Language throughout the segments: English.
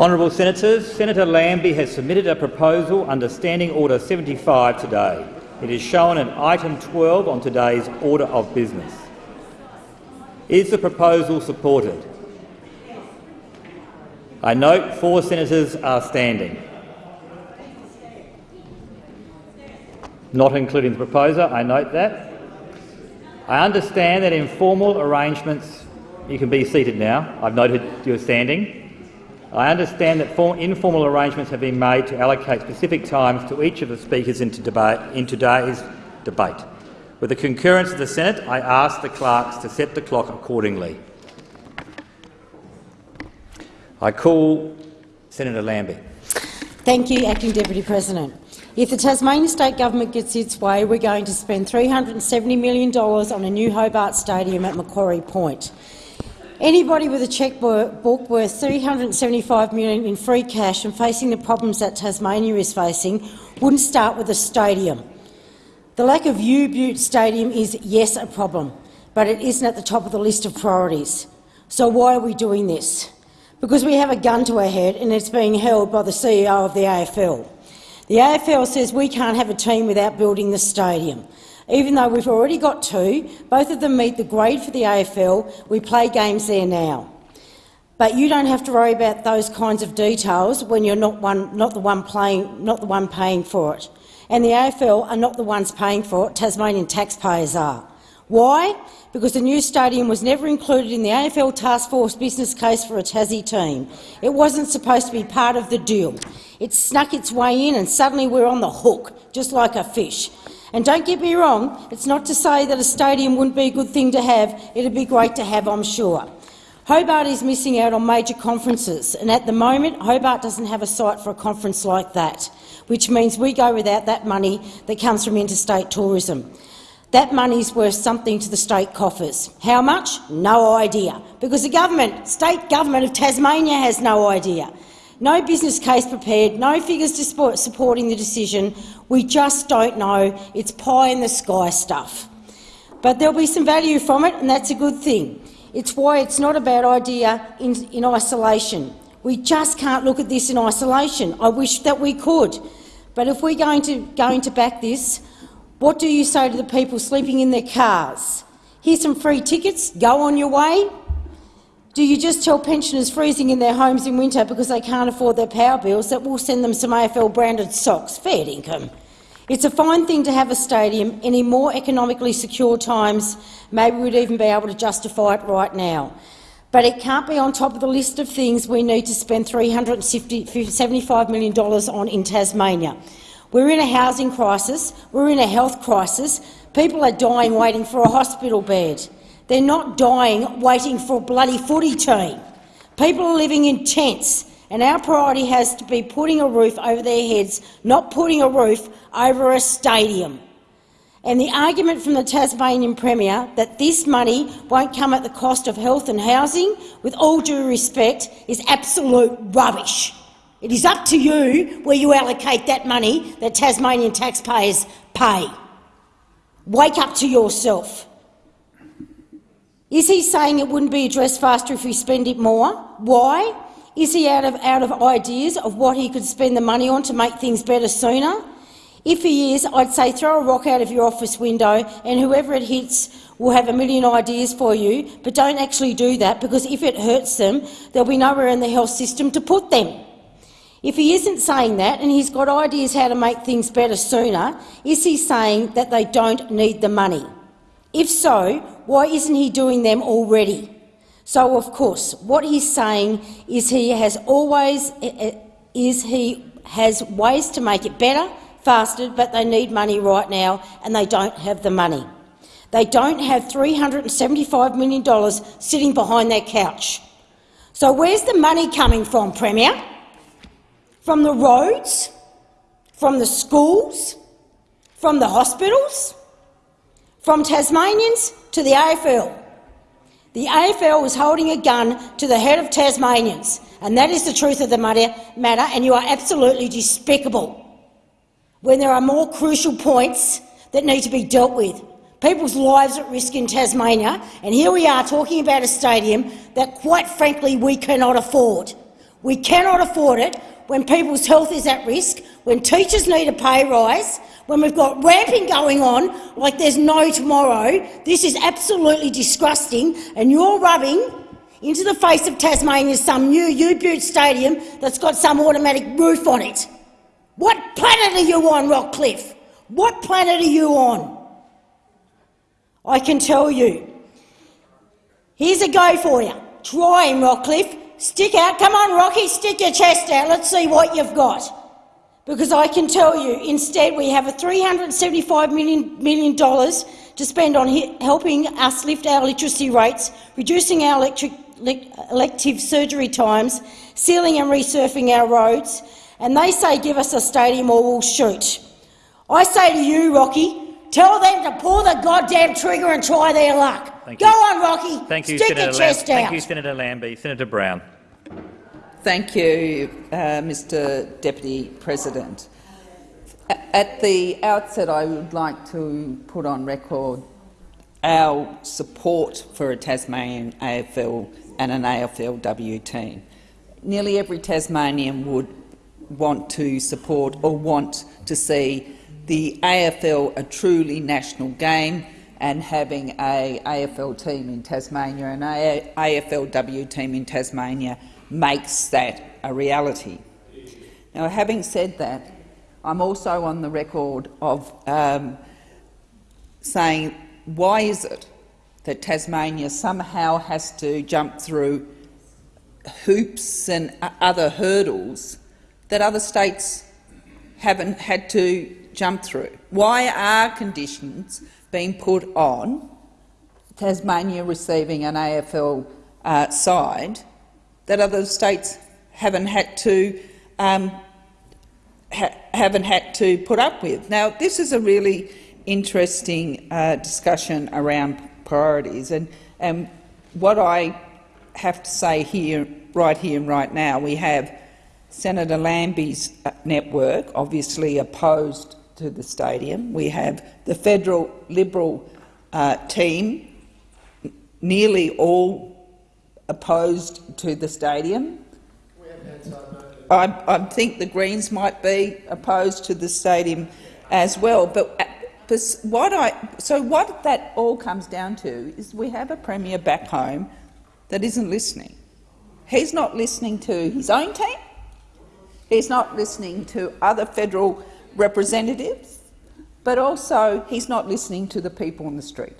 Honourable Senators, Senator Lambie has submitted a proposal under Standing Order 75 today. It is shown at item 12 on today's order of business. Is the proposal supported? I note four senators are standing. Not including the proposer, I note that. I understand that in formal arrangements— you can be seated now. I've noted you're standing. I understand that informal arrangements have been made to allocate specific times to each of the speakers in, today's debate. With the concurrence of the Senate, I ask the clerks to set the clock accordingly. I call Senator Lambie. Thank you, Acting Deputy President. If the Tasmania State Government gets its way, we're going to spend $370 million on a new Hobart Stadium at Macquarie Point. Anybody with a chequebook worth 375 million in free cash and facing the problems that Tasmania is facing wouldn't start with a stadium. The lack of UTAS Stadium is, yes, a problem, but it isn't at the top of the list of priorities. So why are we doing this? Because we have a gun to our head and it's being held by the CEO of the AFL. The AFL says we can't have a team without building the stadium. Even though we've already got two, both of them meet the grade for the AFL, we play games there now. But you don't have to worry about those kinds of details when you're not, one, not, the, one playing, not the one paying for it. And the AFL are not the ones paying for it, Tasmanian taxpayers are. Why? Because the new stadium was never included in the AFL Task Force business case for a Tassie team. It wasn't supposed to be part of the deal. It snuck its way in and suddenly we're on the hook, just like a fish. And don't get me wrong, it's not to say that a stadium wouldn't be a good thing to have. It'd be great to have, I'm sure. Hobart is missing out on major conferences, and at the moment Hobart doesn't have a site for a conference like that, which means we go without that money that comes from interstate tourism. That money is worth something to the state coffers. How much? No idea, because the government, state government of Tasmania has no idea. No business case prepared, no figures supporting the decision. We just don't know. It's pie-in-the-sky stuff. But there'll be some value from it, and that's a good thing. It's why it's not a bad idea in, in isolation. We just can't look at this in isolation. I wish that we could. But if we're going to, going to back this, what do you say to the people sleeping in their cars? Here's some free tickets, go on your way, do you just tell pensioners freezing in their homes in winter because they can't afford their power bills that we'll send them some AFL-branded socks? Fair income. It's a fine thing to have a stadium. In more economically secure times, maybe we'd even be able to justify it right now. But it can't be on top of the list of things we need to spend $375 million on in Tasmania. We're in a housing crisis. We're in a health crisis. People are dying waiting for a hospital bed. They're not dying waiting for a bloody footy team. People are living in tents, and our priority has to be putting a roof over their heads, not putting a roof over a stadium. And the argument from the Tasmanian Premier that this money won't come at the cost of health and housing, with all due respect, is absolute rubbish. It is up to you where you allocate that money that Tasmanian taxpayers pay. Wake up to yourself. Is he saying it wouldn't be addressed faster if we spend it more? Why? Is he out of, out of ideas of what he could spend the money on to make things better sooner? If he is, I'd say throw a rock out of your office window and whoever it hits will have a million ideas for you, but don't actually do that because if it hurts them, there'll be nowhere in the health system to put them. If he isn't saying that and he's got ideas how to make things better sooner, is he saying that they don't need the money? If so, why isn't he doing them already? So, of course, what he's saying is he has always eh, eh, is he has ways to make it better, faster, but they need money right now, and they don't have the money. They don't have $375 million sitting behind their couch. So where's the money coming from, Premier? From the roads? From the schools? From the hospitals? From Tasmanians to the AFL. The AFL is holding a gun to the head of Tasmanians, and that is the truth of the matter, and you are absolutely despicable when there are more crucial points that need to be dealt with. People's lives at risk in Tasmania, and here we are talking about a stadium that, quite frankly, we cannot afford. We cannot afford it when people's health is at risk, when teachers need a pay rise, when we've got ramping going on like there's no tomorrow. This is absolutely disgusting, and you're rubbing into the face of Tasmania some new UTAS stadium that's got some automatic roof on it. What planet are you on, Rockliff? What planet are you on? I can tell you. Here's a go for you. Try him, Rockliff. Stick out. Come on, Rocky, stick your chest out. Let's see what you've got. Because I can tell you, instead, we have a $375 million, million to spend on helping us lift our literacy rates, reducing our electric, elective surgery times, sealing and resurfing our roads, and they say give us a stadium or we'll shoot. I say to you, Rocky, tell them to pull the goddamn trigger and try their luck. Thank Go you. on, Rocky. Thank you, Stick Senator your chest Lam- out. Thank you, Senator Lambie. Senator Brown. Thank you, uh, Mr Deputy President. At the outset, I would like to put on record our support for a Tasmanian AFL and an AFLW team. Nearly every Tasmanian would want to support or want to see the AFL a truly national game and having a AFL team in Tasmania and an AFLW team in Tasmania makes that a reality. Now, having said that, I'm also on the record of um, saying why is it that Tasmania somehow has to jump through hoops and other hurdles that other states haven't had to jump through? Why are conditions being put on Tasmania receiving an AFL uh, side that other states haven't had to um, ha haven't had to put up with? Now, this is a really interesting uh, discussion around priorities, and, and what I have to say here, right here and right now, we have Senator Lambie's uh, network, obviously opposed to the stadium. We have the federal Liberal uh, team, nearly all opposed to the stadium. I, I think the Greens might be opposed to the stadium as well. But, what I, so what that all comes down to is we have a premier back home that isn't listening. He's not listening to his own team. He's not listening to other federal representatives, but also he's not listening to the people on the street.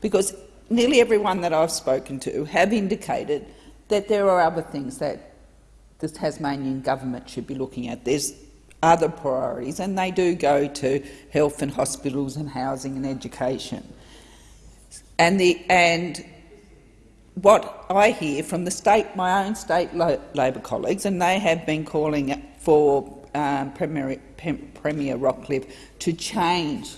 Because nearly everyone that I've spoken to have indicated that there are other things that the Tasmanian government should be looking at. There's other priorities, and they do go to health and hospitals and housing and education. And, the, and what I hear from the state, my own state Labor colleagues, and they have been calling for um, Premier, Premier Rockliff to change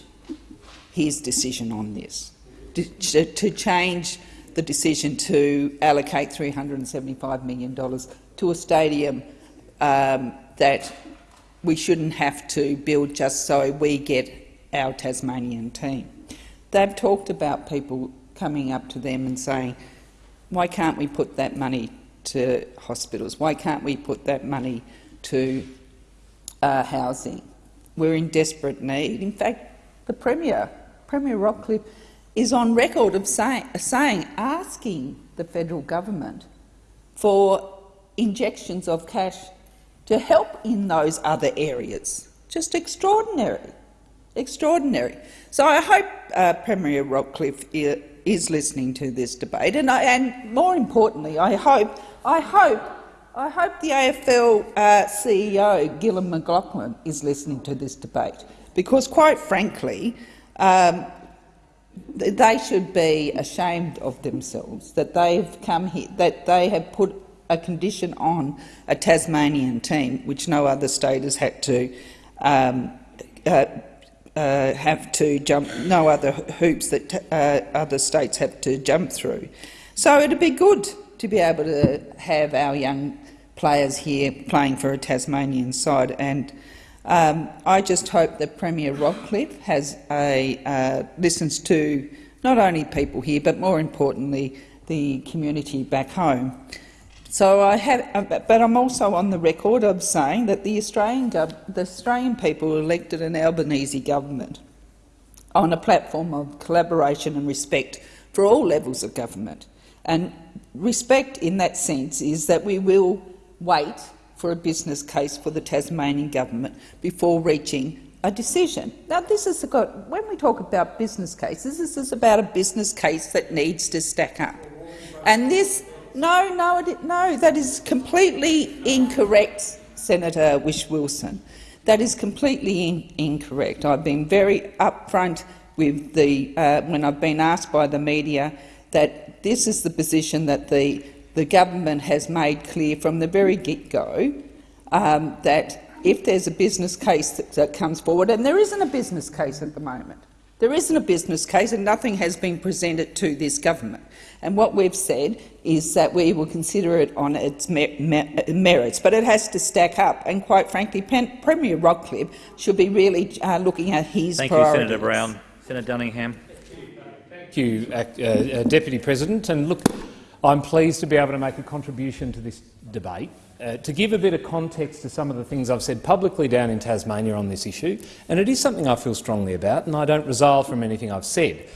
his decision on this, to, change the decision to allocate $375 million to a stadium um, that we shouldn't have to build just so we get our Tasmanian team. They've talked about people coming up to them and saying, why can't we put that money to hospitals? Why can't we put that money to uh, housing? We're in desperate need. In fact, the Premier, Premier Rockliff, is on record of say, saying, asking the federal government for injections of cash to help in those other areas. Just extraordinary. Extraordinary. So I hope uh, Premier Rockliff is listening to this debate, and, I, and more importantly, I hope, I hope, I hope the AFL uh, CEO Gillon McLachlan is listening to this debate, because quite frankly, um, they should be ashamed of themselves that they've come here, that they have put a condition on a Tasmanian team, which no other state has had to um, uh, uh, have to jump, no other hoops that uh, other states have to jump through. So it'd be good to be able to have our young players here playing for a Tasmanian side, and um, I just hope that Premier Rockliff has a, uh, listens to not only people here, but more importantly, the community back home. So I have, uh, but I'm also on the record of saying that the Australian, the Australian people elected an Albanese government on a platform of collaboration and respect for all levels of government. And respect in that sense is that we will wait for a business case for the Tasmanian government before reaching a decision. Now, this is got, when we talk about business cases, this is about a business case that needs to stack up. And this, no, no, it- no, that is completely incorrect, Senator Whish-Wilson. That is completely in, incorrect. I've been very upfront with the, uh, when I've been asked by the media that this is the position that the, the government has made clear from the very get-go, um, that if there's a business case that, that comes forward, and there isn't a business case at the moment, there isn't a business case and nothing has been presented to this government. And what we've said is that we will consider it on its mer mer merits, but it has to stack up. And quite frankly, Pen Premier Rockliff should be really uh, looking at his Thank you. Senator Brown. Senator Duniam. Thank you, uh, uh, Deputy President. And look, I'm pleased to be able to make a contribution to this debate. Uh, to give a bit of context to some of the things I've said publicly down in Tasmania on this issue, and it is something I feel strongly about, and I don't resile from anything I've said.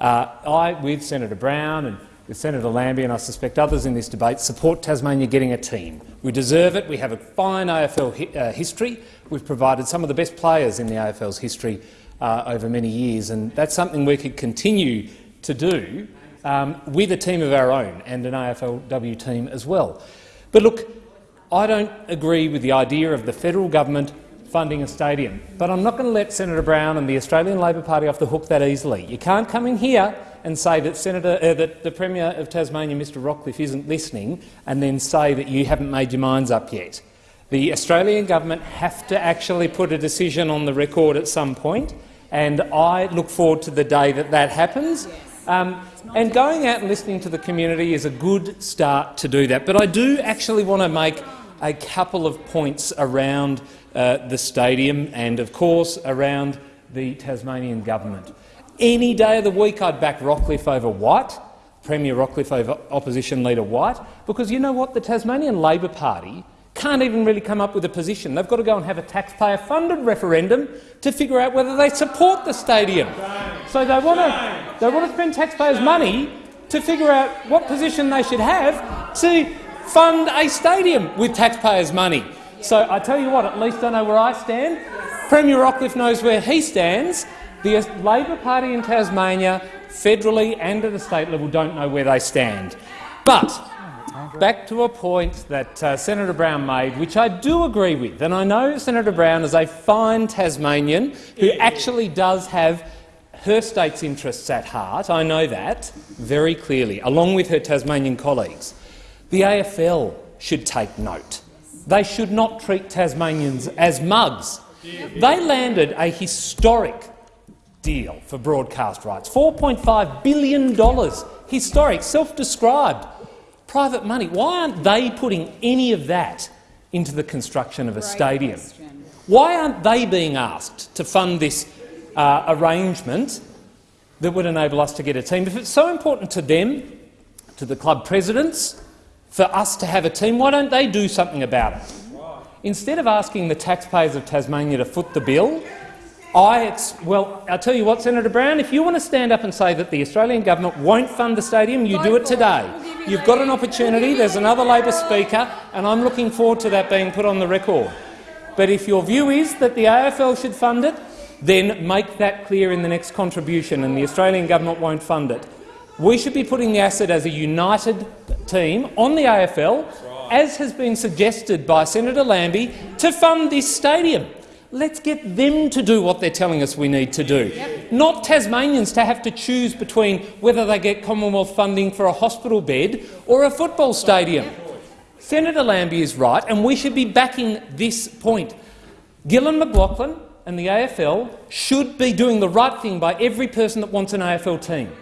Uh, I, with Senator Brown and with Senator Lambie, and I suspect others in this debate, support Tasmania getting a team. We deserve it. We have a fine AFL hi uh, history. We've provided some of the best players in the AFL's history uh, over many years, and that's something we could continue to do um, with a team of our own and an AFLW team as well. But look, I don't agree with the idea of the federal government funding a stadium, but I'm not going to let Senator Brown and the Australian Labor Party off the hook that easily. You can't come in here and say that, Senator, uh, that the Premier of Tasmania, Mr Rockliff, isn't listening and then say that you haven't made your minds up yet. The Australian government have to actually put a decision on the record at some point, and I look forward to the day that that happens. Um, and going out and listening to the community is a good start to do that. But I do actually want to make a couple of points around uh, the stadium and, of course, around the Tasmanian government. Any day of the week I'd back Rockliff over White, Premier Rockliff over Opposition Leader White, because you know what? The Tasmanian Labor Party can't even really come up with a position. They've got to go and have a taxpayer-funded referendum to figure out whether they support the stadium. So they want to they want to spend taxpayers' money to figure out what position they should have to fund a stadium with taxpayers' money. So I tell you what, at least I know where I stand. Premier Rockliff knows where he stands. The Labor Party in Tasmania, federally and at the state level, don't know where they stand. But back to a point that uh, Senator Brown made, which I do agree with, and I know Senator Brown is a fine Tasmanian who actually does have her state's interests at heart. I know that very clearly, along with her Tasmanian colleagues. The AFL should take note. They should not treat Tasmanians as mugs. They landed a historic deal for broadcast rights, $4.5 billion, historic, self-described, private money. Why aren't they putting any of that into the construction of a stadium? Why aren't they being asked to fund this uh, arrangement that would enable us to get a team? If it's so important to them, to the club presidents, for us to have a team, why don't they do something about it? Instead of asking the taxpayers of Tasmania to foot the bill, I ex well, I'll tell you what, Senator Brown, if you want to stand up and say that the Australian government won't fund the stadium, you do it today. You've got an opportunity. There's another Labor speaker, and I'm looking forward to that being put on the record. But if your view is that the AFL should fund it, then make that clear in the next contribution, and the Australian government won't fund it. We should be putting the asset as a united team on the AFL, as has been suggested by Senator Lambie, to fund this stadium. Let's get them to do what they're telling us we need to do, not Tasmanians to have to choose between whether they get Commonwealth funding for a hospital bed or a football stadium. Senator Lambie is right, and we should be backing this point. Gillon McLachlan and the AFL should be doing the right thing by every person that wants an AFL team,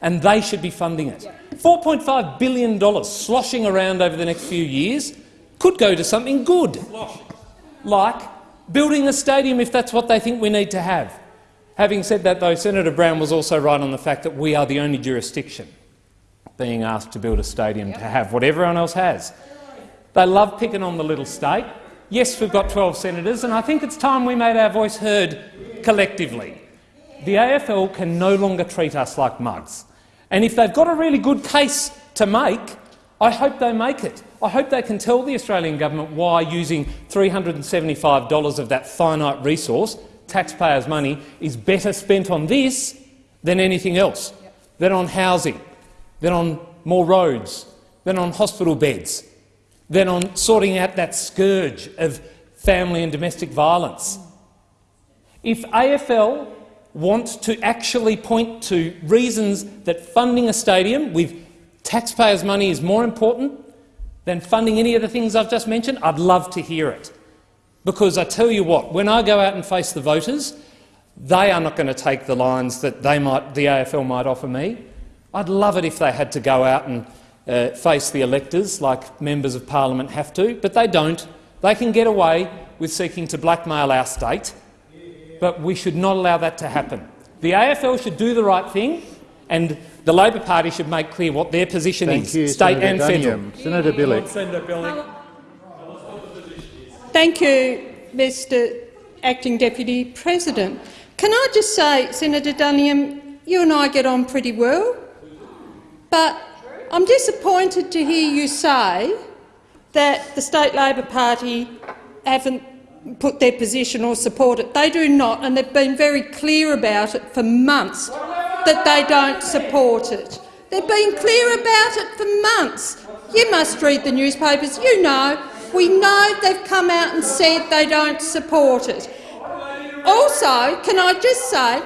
and they should be funding it. $4.5 billion sloshing around over the next few years could go to something good, like building a stadium if that's what they think we need to have. Having said that, though, Senator Brown was also right on the fact that we are the only jurisdiction being asked to build a stadium to have what everyone else has. They love picking on the little state. Yes, we've got 12 senators, and I think it's time we made our voice heard collectively. The AFL can no longer treat us like mugs. And if they've got a really good case to make, I hope they make it. I hope they can tell the Australian government why using $375 of that finite resource, taxpayers' money, is better spent on this than anything else, than on housing, than on more roads, than on hospital beds, than on sorting out that scourge of family and domestic violence. If AFL want to actually point to reasons that funding a stadium with taxpayers' money is more important than funding any of the things I've just mentioned, I'd love to hear it. Because I tell you what, when I go out and face the voters, they are not going to take the lines that they might, the AFL might offer me. I'd love it if they had to go out and uh, face the electors like members of parliament have to, but they don't. They can get away with seeking to blackmail our state, but we should not allow that to happen. The AFL should do the right thing, and the Labor Party should make clear what their position Thank is, you, state Senator and federal. Senator Bilyk. Senator Bilyk. Thank you, Mr Acting Deputy President. Can I just say, Senator Duniam, you and I get on pretty well, but I'm disappointed to hear you say that the State Labor Party haven't put their position or support it. They do not, and they've been very clear about it for months, that they don't support it. They've been clear about it for months. You must read the newspapers. You know. We know they've come out and said they don't support it. Also, can I just say,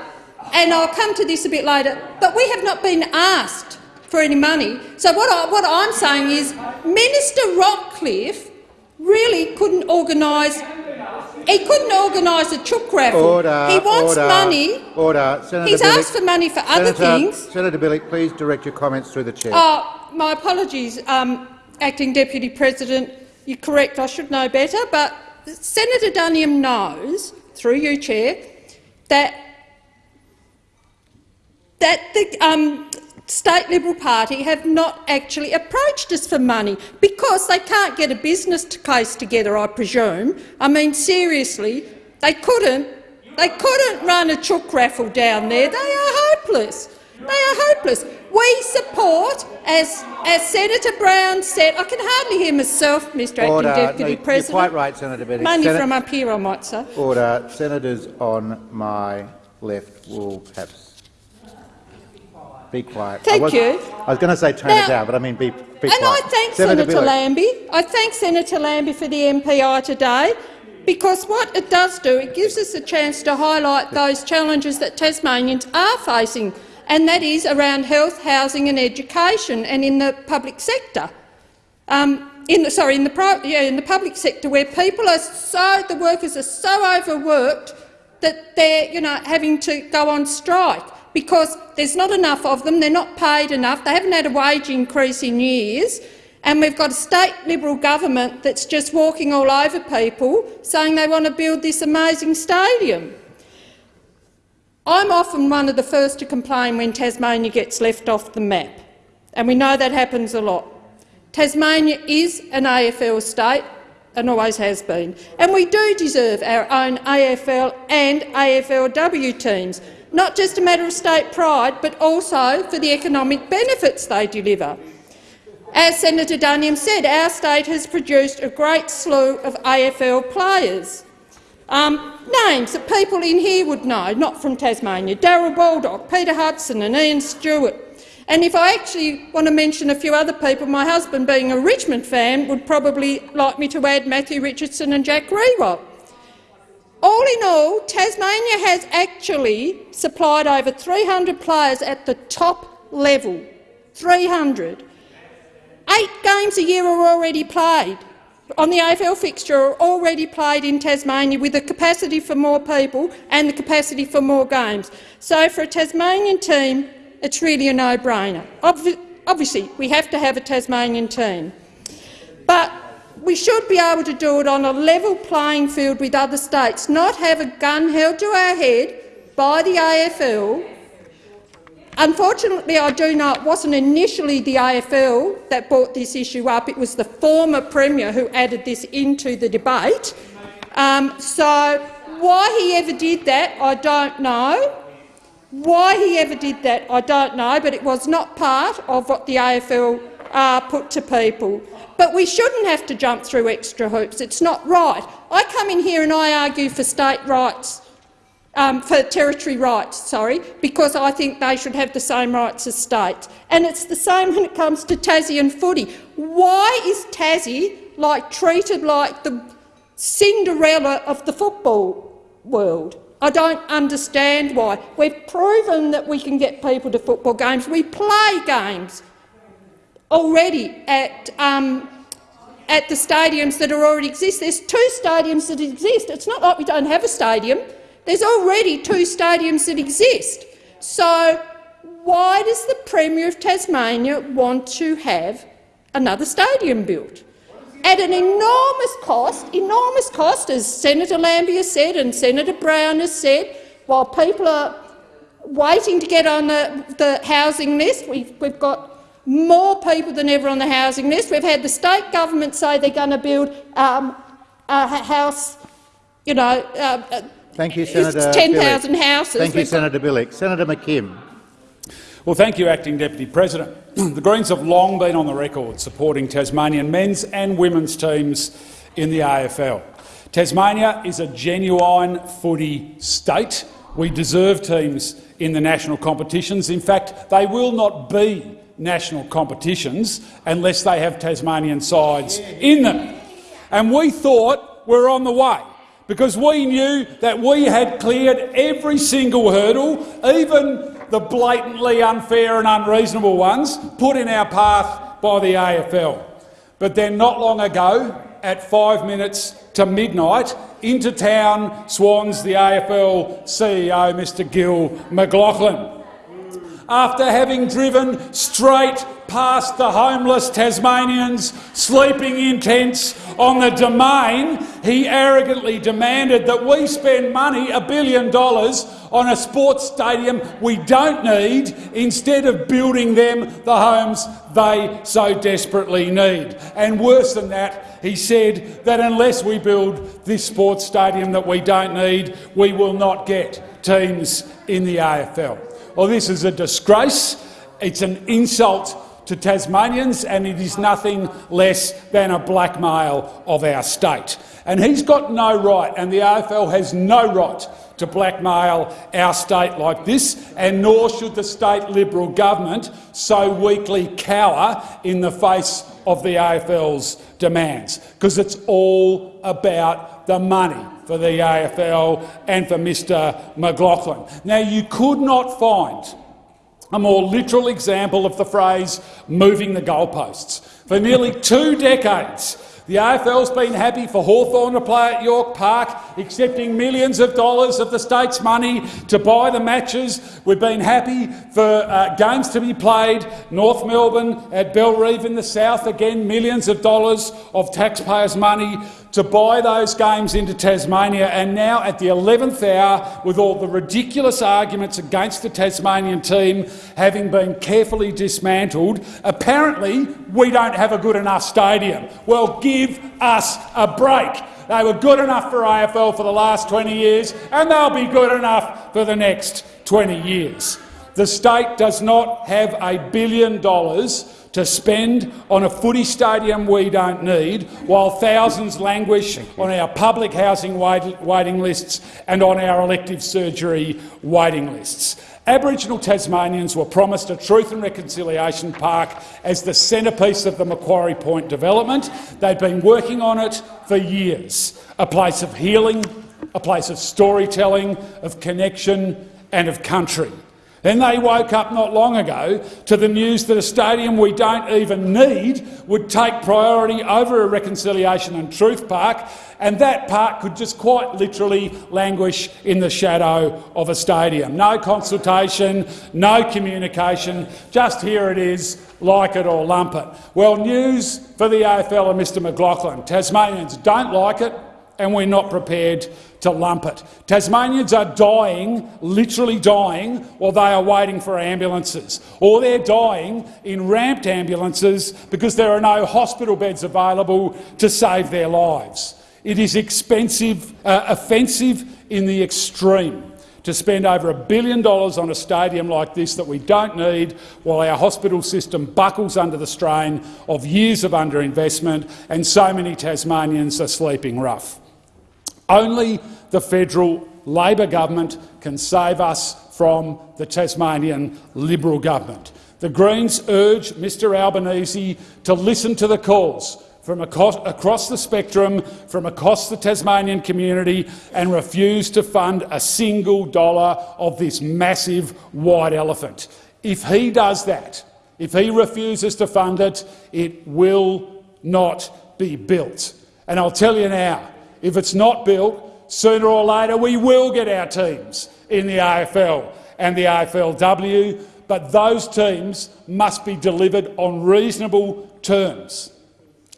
and I'll come to this a bit later, but we have not been asked for any money. So what, I, what I'm saying is Minister Rockliff really couldn't organise he couldn't organise a chook raffle. Order, he wants order, money. Order. Senator He's Bilyk, asked for money for other Senator, things. Senator Bilyk, please direct your comments through the chair. Oh, my apologies, um, Acting Deputy President. You're correct. I should know better. But Senator Duniam knows, through you, Chair, that that the um, State Liberal Party have not actually approached us for money because they can't get a business case together, I presume. I mean, seriously, they couldn't. They couldn't run a chook raffle down there. They are hopeless. They are hopeless. We support, as, as Senator Brown said, I can hardly hear myself, Mr Order. Acting Deputy No, you're President. quite right, Senator Bilyk. Money from up here, I might say. Order. Senators on my left will perhaps be quiet. I Thank was, you. I was going to say tone Now- it down, but I mean be, be And quiet. I thank Senator Senator Lambie. I thank Senator Lambie for the MPI today, because what it does do, it gives us a chance to highlight those challenges that Tasmanians are facing, and that is around health, housing and education, and in the public sector. Um, in the, sorry, in the, yeah, in the public sector, where people are so, the workers are so overworked that they're, you know, having to go on strike because there's not enough of them, they're not paid enough, they haven't had a wage increase in years, and we've got a state Liberal government that's just walking all over people saying they want to build this amazing stadium. I'm often one of the first to complain when Tasmania gets left off the map, and we know that happens a lot. Tasmania is an AFL state and always has been, and we do deserve our own AFL and AFLW teams, not just a matter of state pride, but also for the economic benefits they deliver. As Senator Duniam said, our state has produced a great slew of AFL players. Um, names that people in here would know, not from Tasmania, Darrel Baldock, Peter Hudson and Ian Stewart. And if I actually want to mention a few other people, my husband, being a Richmond fan, would probably like me to add Matthew Richardson and Jack Riewoldt. All in all, Tasmania has actually supplied over 300 players at the top level. 300. Eight games a year are already played on the AFL fixture are already played in Tasmania with the capacity for more people and the capacity for more games. So for a Tasmanian team, it's really a no-brainer. Obvi obviously, we have to have a Tasmanian team. But we should be able to do it on a level playing field with other states, not have a gun held to our head by the AFL Unfortunately, I do know it wasn't initially the AFL that brought this issue up. It was the former Premier who added this into the debate. Um, so why he ever did that, I don't know. Why he ever did that, I don't know, but it was not part of what the AFL uh, put to people. But we shouldn't have to jump through extra hoops. It's not right. I come in here and I argue for state rights, um, for territory rights, sorry, because I think they should have the same rights as states. And it's the same when it comes to Tassie and footy. Why is Tassie like treated like the Cinderella of the football world? I don't understand why. We've proven that we can get people to football games. We play games already at, um, at the stadiums that are already exist. There's two stadiums that exist. It's not like we don't have a stadium. There's already two stadiums that exist. So why does the Premier of Tasmania want to have another stadium built? at an enormous cost, enormous cost, as Senator Lambie has said and Senator Brown has said, while people are waiting to get on the, the housing list. We've, we've got more people than ever on the housing list. We've had the state government say they're going to build um, a house, you know, uh, Thank you, Senator 10,000 houses. Thank you, Senator Bilyk. Senator McKim. Well, thank you, Acting Deputy President. the Greens have long been on the record supporting Tasmanian men's and women's teams in the AFL. Tasmania is a genuine footy state. We deserve teams in the national competitions. In fact, they will not be national competitions unless they have Tasmanian sides in them. And we thought we were on the way because we knew that we had cleared every single hurdle, even the blatantly unfair and unreasonable ones put in our path by the AFL. But then not long ago, at five minutes to midnight, into town swans the AFL CEO, Mr Gil McLachlan. After having driven straight past the homeless Tasmanians sleeping in tents on the domain, he arrogantly demanded that we spend money, a billion dollars, on a sports stadium we don't need instead of building them the homes they so desperately need. And worse than that, he said that unless we build this sports stadium that we don't need, we will not get teams in the AFL. Well, this is a disgrace. It's an insult to Tasmanians, and it is nothing less than a blackmail of our state. And he's got no right, and the AFL has no right to blackmail our state like this, and nor should the state Liberal government so weakly cower in the face of the AFL's demands, because it's all about the money for the AFL and for Mr McLachlan. Now, you could not find a more literal example of the phrase moving the goalposts. For nearly two decades, the AFL's been happy for Hawthorn to play at York Park, accepting millions of dollars of the state's money to buy the matches. We've been happy for uh, games to be played. North Melbourne at Bellerive in the south, again millions of dollars of taxpayers' money to buy those games into Tasmania, and now at the 11th hour, with all the ridiculous arguments against the Tasmanian team having been carefully dismantled, apparently we don't have a good enough stadium. Well, give us a break. They were good enough for AFL for the last 20 years, and they'll be good enough for the next 20 years. The state does not have a billion dollars to spend on a footy stadium we don't need, while thousands languish on our public housing waiting lists and on our elective surgery waiting lists. Aboriginal Tasmanians were promised a Truth and Reconciliation Park as the centrepiece of the Macquarie Point development. They've been working on it for years. A place of healing, a place of storytelling, of connection and of country. Then they woke up not long ago to the news that a stadium we don't even need would take priority over a Reconciliation and Truth Park, and that park could just quite literally languish in the shadow of a stadium. No consultation, no communication, just here it is, like it or lump it. Well, news for the AFL and Mr McLachlan. Tasmanians don't like it, and we're not prepared to lump it. Tasmanians are dying, literally dying, while they are waiting for ambulances, or they're dying in ramped ambulances because there are no hospital beds available to save their lives. It is expensive, uh, offensive in the extreme to spend over a billion dollars on a stadium like this that we don't need while our hospital system buckles under the strain of years of underinvestment and so many Tasmanians are sleeping rough. Only the federal Labor government can save us from the Tasmanian Liberal government. The Greens urge Mr Albanese to listen to the calls from across, the spectrum, from across the Tasmanian community and refuse to fund a single dollar of this massive white elephant. If he does that, if he refuses to fund it, it will not be built. And I'll tell you now, if it's not built, sooner or later we will get our teams in the AFL and the AFLW, but those teams must be delivered on reasonable terms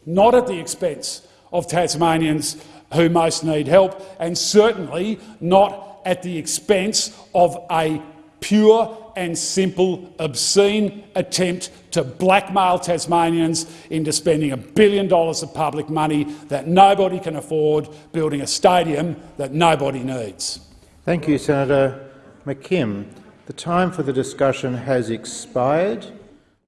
not at the expense of Tasmanians who most need help, and certainly not at the expense of a pure and simple, obscene attempt to blackmail Tasmanians into spending a billion dollars of public money that nobody can afford, building a stadium that nobody needs. Thank you, Senator McKim. The time for the discussion has expired.